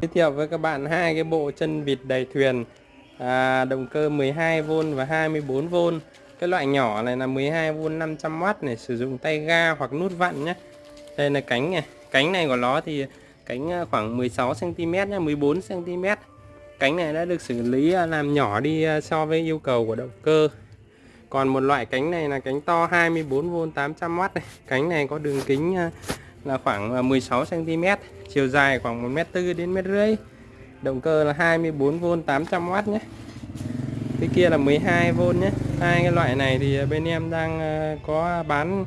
Giới thiệu với các bạn hai cái bộ chân vịt đầy thuyền. À, động cơ 12V và 24V cái loại nhỏ này là 12V 500W này sử dụng tay ga hoặc nút vặn nhé. Đây là cánh này. Cánh này của nó thì cánh à, khoảng 16 cm nhé 14 cm cánh này đã được xử lý à, làm nhỏ đi à, so với yêu cầu của động cơ. Còn một loại cánh này là cánh to 24V 800W này. Cánh này có đường kính là khoảng à, 16 cm chiều dài khoảng 1m4 đến 1m5 động cơ là 24V 800W nhé. Cái kia là 12V nhé. Hai cái loại này thì à, bên em đang à, có bán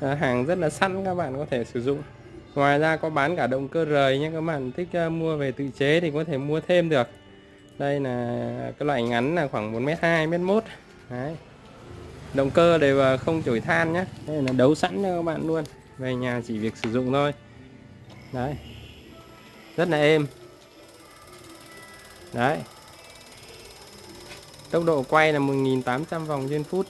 hàng rất là sẵn, các bạn có thể sử dụng. Ngoài ra có bán cả động cơ rời nhé, các bạn thích mua về tự chế thì có thể mua thêm được. Đây là cái loại ngắn là khoảng 1m2 1m1 Đấy. động cơ đều không chổi than nhé. Đây là đấu sẵn cho các bạn luôn về nhà chỉ việc sử dụng thôi. Đấy. Rất là êm. Đấy. Tốc độ quay là 1800 vòng trên phút.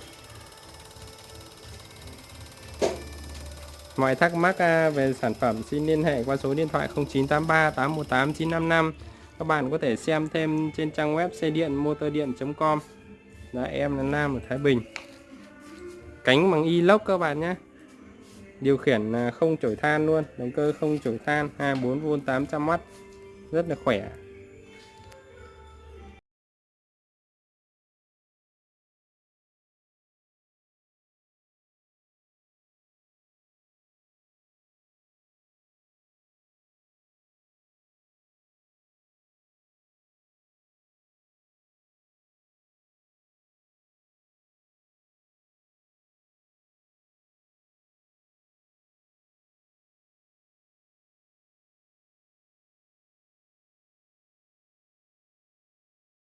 Mọi thắc mắc à, về sản phẩm xin liên hệ qua số điện thoại 0983 818 955 các bạn có thể xem thêm trên trang web xe điện motor điện.com Đó, em là Nam ở Thái Bình. Cánh bằng inox các bạn nhé điều khiển à, không chổi than luôn, động cơ không chổi than 24V 800W rất là khỏe.